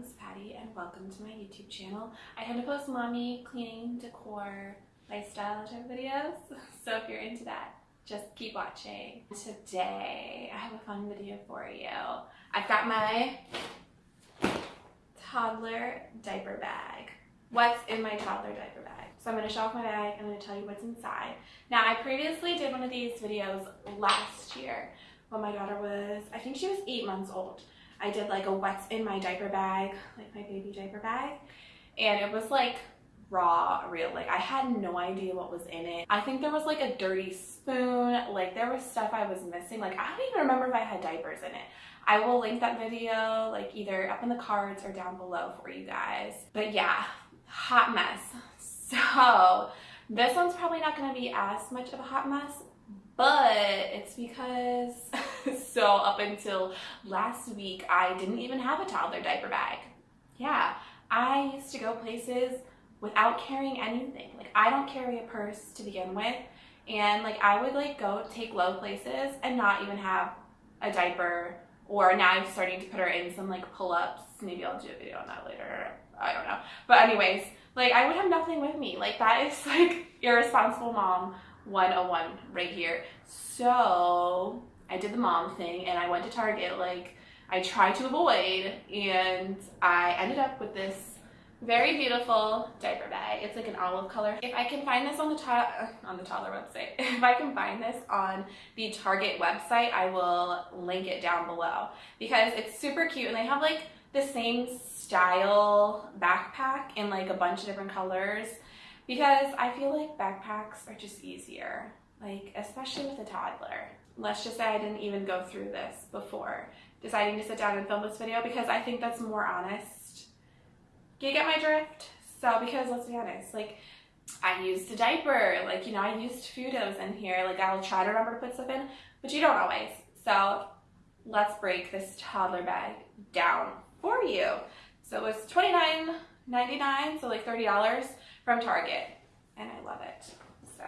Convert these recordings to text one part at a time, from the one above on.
name's Patty and welcome to my YouTube channel. I tend to post mommy, cleaning, decor, lifestyle type videos, so if you're into that, just keep watching. Today, I have a fun video for you. I've got my toddler diaper bag. What's in my toddler diaper bag? So I'm going to show off my bag, I'm going to tell you what's inside. Now, I previously did one of these videos last year when my daughter was, I think she was eight months old. I did like a what's in my diaper bag, like my baby diaper bag. And it was like raw, real. Like I had no idea what was in it. I think there was like a dirty spoon. Like there was stuff I was missing. Like I don't even remember if I had diapers in it. I will link that video like either up in the cards or down below for you guys. But yeah, hot mess. So this one's probably not going to be as much of a hot mess, but it's because so up until last week I didn't even have a toddler diaper bag. Yeah, I used to go places without carrying anything. Like I don't carry a purse to begin with and like I would like go take Lo places and not even have a diaper or now I'm starting to put her in some like pull-ups. Maybe I'll do a video on that later. I don't know. But anyways, like I would have nothing with me. Like that is like irresponsible mom 101 right here. So I did the mom thing and I went to Target like I tried to avoid and I ended up with this very beautiful diaper bag. It's like an olive color. If I can find this on the top uh, on the toddler website, if I can find this on the Target website, I will link it down below because it's super cute and they have like the same style backpack in like a bunch of different colors because I feel like backpacks are just easier, like especially with a toddler. Let's just say I didn't even go through this before deciding to sit down and film this video because I think that's more honest. Do you get my drift? So because let's be honest, like I used a diaper, like, you know, I used Fudos in here, like I'll try to remember to put stuff in, but you don't always. So let's break this toddler bag down for you. So it was $29.99, so like $30 from Target, and I love it. So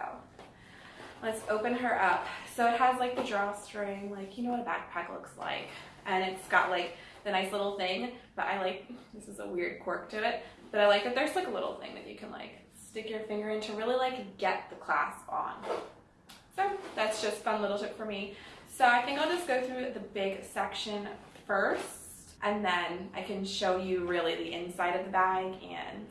let's open her up. So it has like the drawstring, like you know what a backpack looks like, and it's got like the nice little thing, but I like, this is a weird quirk to it, but I like that there's like a little thing that you can like stick your finger in to really like get the clasp on. So that's just fun little tip for me. So I think I'll just go through the big section first and then I can show you really the inside of the bag and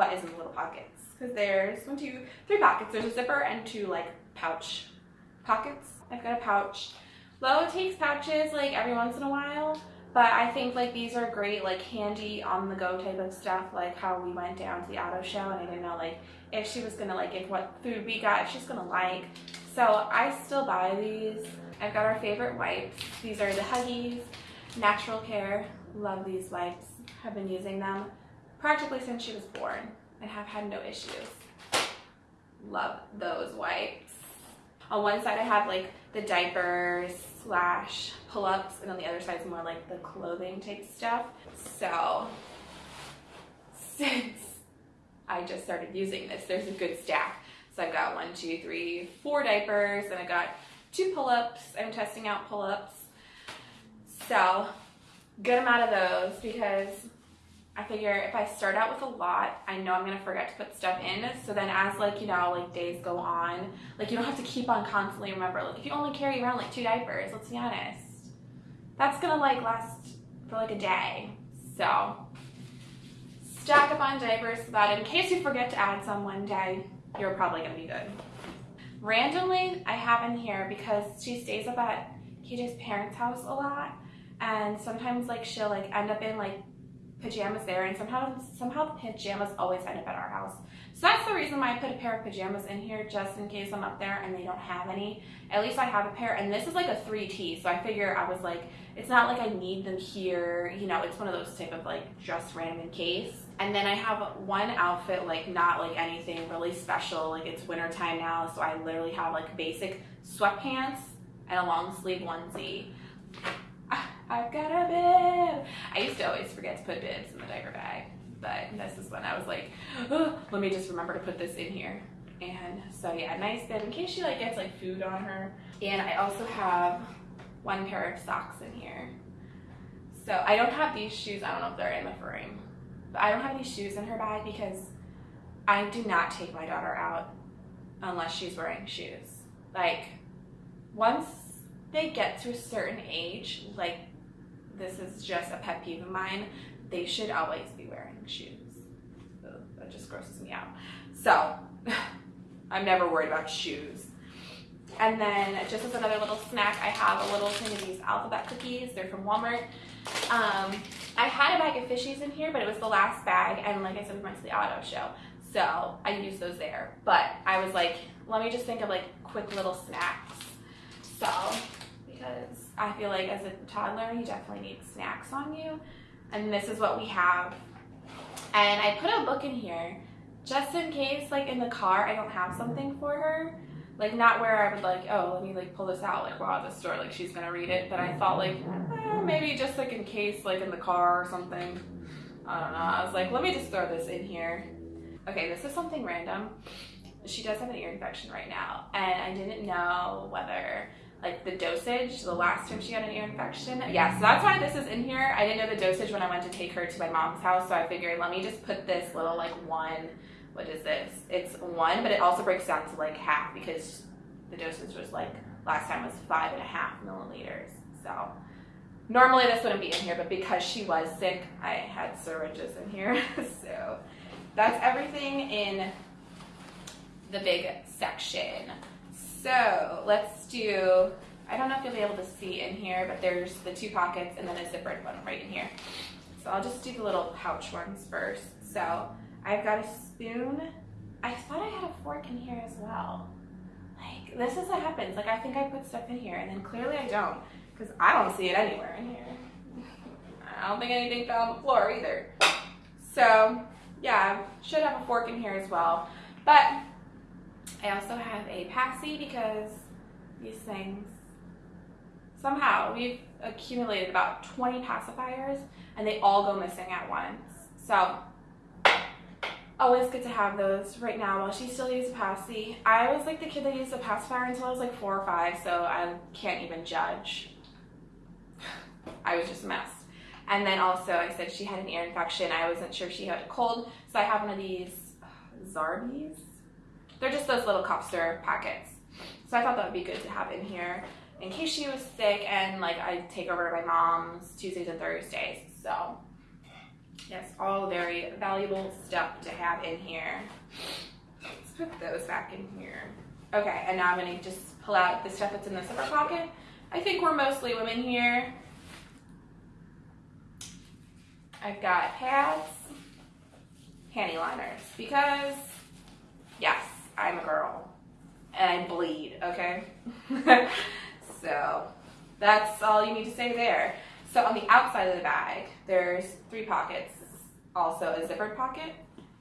what is in the little pockets. Because there's one, two, three pockets. There's a zipper and two like pouch pockets. I've got a pouch. Lo takes pouches like every once in a while, but I think like these are great like handy on the go type of stuff like how we went down to the auto show and I didn't know like if she was gonna like if what food we got if she's gonna like so I still buy these I've got our favorite wipes these are the Huggies natural care love these wipes have been using them practically since she was born and have had no issues. Love those wipes. On one side I have like the diapers slash pull-ups and on the other side is more like the clothing type stuff. So since I just started using this, there's a good stack. So I've got one, two, three, four diapers and I got two pull-ups. I'm testing out pull-ups. So good amount of those because I figure if I start out with a lot, I know I'm gonna forget to put stuff in. So then as like, you know, like days go on, like you don't have to keep on constantly remember, like if you only carry around like two diapers, let's be honest, that's gonna like last for like a day. So stack up on diapers so that in case you forget to add some one day, you're probably gonna be good. Randomly, I have in here because she stays up at KJ's parents' house a lot and sometimes like she'll like end up in like pajamas there and somehow somehow the pajamas always end up at our house. So that's the reason why I put a pair of pajamas in here just in case I'm up there and they don't have any. At least I have a pair and this is like a 3T so I figure I was like it's not like I need them here you know it's one of those type of like just random in case. And then I have one outfit like not like anything really special like it's winter time now so I literally have like basic sweatpants and a long sleeve onesie. I've got a bib. I used to always forget to put bibs in the diaper bag, but this is when I was like, oh, let me just remember to put this in here. And so yeah, nice bib in case she like gets like food on her. And I also have one pair of socks in here. So I don't have these shoes. I don't know if they're in the frame. But I don't have these shoes in her bag because I do not take my daughter out unless she's wearing shoes. Like once they get to a certain age, like this is just a pet peeve of mine, they should always be wearing shoes. That just grosses me out. So I'm never worried about shoes. And then just as another little snack, I have a little thing of these alphabet cookies. They're from Walmart. Um, I had a bag of fishies in here, but it was the last bag. And like I said, we went to the auto show. So I used those there. But I was like, let me just think of like quick little snacks. So, because I feel like as a toddler, you definitely need snacks on you. And this is what we have. And I put a book in here just in case, like in the car, I don't have something for her. Like not where I would like, oh, let me like pull this out, like while at the store, like she's gonna read it. But I thought like, eh, maybe just like in case, like in the car or something. I don't know. I was like, let me just throw this in here. Okay, this is something random. She does have an ear infection right now, and I didn't know whether like the dosage the last time she had an ear infection. Yeah, so that's why this is in here. I didn't know the dosage when I went to take her to my mom's house, so I figured let me just put this little like one what is this? It's one, but it also breaks down to like half because the dosage was like last time was five and a half milliliters. So normally this wouldn't be in here, but because she was sick, I had syringes in here. so that's everything in the big section. So let's do, I don't know if you'll be able to see in here, but there's the two pockets and then a zippered one right in here. So I'll just do the little pouch ones first. So I've got a spoon. I thought I had a fork in here as well. Like, this is what happens. Like, I think I put stuff in here, and then clearly I don't, because I don't see it anywhere in here. I don't think anything fell on the floor either. So, yeah, should have a fork in here as well. But I also have a passy because these things, somehow, we've accumulated about 20 pacifiers, and they all go missing at once. So, always good to have those right now while she still uses Passy. I was like the kid that used a pacifier until I was like four or five, so I can't even judge. I was just a mess. And then also I said she had an ear infection. I wasn't sure she had a cold, so I have one of these uh, Zarbee's. They're just those little syrup packets. So I thought that would be good to have in here in case she was sick and like I take over my mom's Tuesdays and Thursdays. So Yes, all very valuable stuff to have in here. Let's put those back in here. Okay, and now I'm gonna just pull out the stuff that's in the zipper pocket. I think we're mostly women here. I've got pads, panty liners, because I'm a girl and I bleed, okay? so that's all you need to say there. So on the outside of the bag, there's three pockets, also a zippered pocket,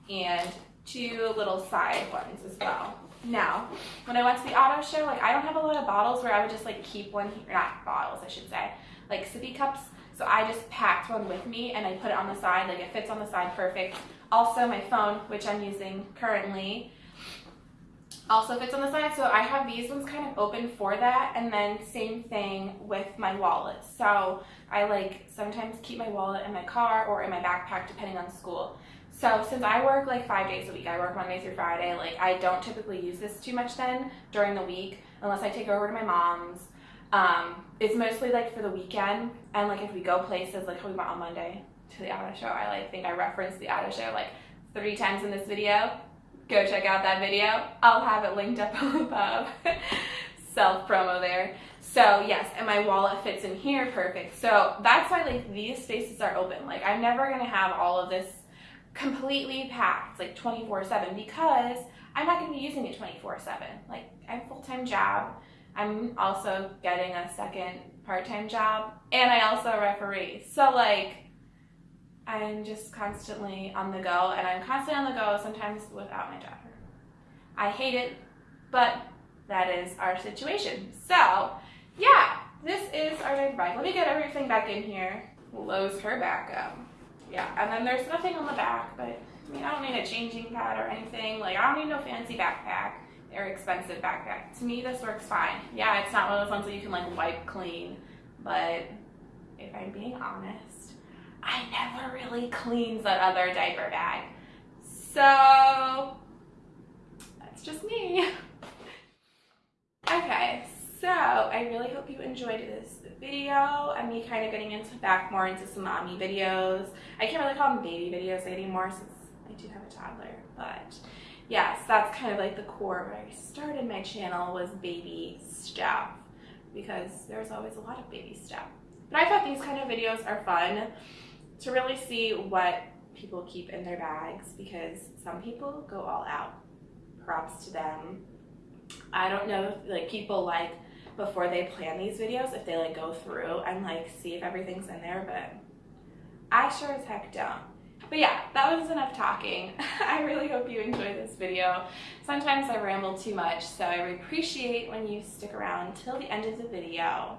and two little side ones as well. Now, when I went to the auto show, like I don't have a lot of bottles where I would just like keep one, here, not bottles, I should say, like sippy cups. So I just packed one with me and I put it on the side, like it fits on the side perfect. Also my phone, which I'm using currently, also fits on the side. So I have these ones kind of open for that. And then same thing with my wallet. So I like sometimes keep my wallet in my car or in my backpack depending on school. So since I work like five days a week, I work Monday through Friday, like I don't typically use this too much then during the week unless I take over to my mom's. Um, it's mostly like for the weekend and like if we go places like we went on Monday to the auto show, I like think I referenced the auto show like three times in this video go check out that video. I'll have it linked up above. Self promo there. So yes, and my wallet fits in here perfect. So that's why like these spaces are open. Like I'm never gonna have all of this completely packed like 24 7 because I'm not gonna be using it 24 7. Like I have a full-time job. I'm also getting a second part-time job and I also referee. So like I'm just constantly on the go, and I'm constantly on the go sometimes without my daughter. I hate it, but that is our situation. So, yeah, this is our big bag. Let me get everything back in here. Close her back up. Yeah, and then there's nothing on the back, but I mean, I don't need a changing pad or anything. Like, I don't need no fancy backpack or expensive backpack. To me, this works fine. Yeah, it's not one of those ones that you can like wipe clean, but if I'm being honest, I never really cleans that other diaper bag. So that's just me. Okay, so I really hope you enjoyed this video and me kind of getting into back more into some mommy videos. I can't really call them baby videos anymore since I do have a toddler, but yes, that's kind of like the core where I started my channel was baby stuff because there's always a lot of baby stuff. But I thought these kind of videos are fun to really see what people keep in their bags because some people go all out. Props to them. I don't know if like people like before they plan these videos if they like go through and like see if everything's in there, but I sure as heck don't. But yeah, that was enough talking. I really hope you enjoyed this video. Sometimes I ramble too much, so I appreciate when you stick around till the end of the video.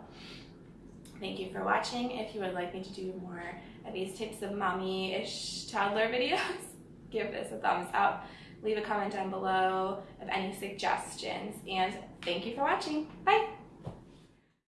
Thank you for watching. If you would like me to do more of these types of mommy-ish toddler videos, give this a thumbs up. Leave a comment down below of any suggestions, and thank you for watching. Bye!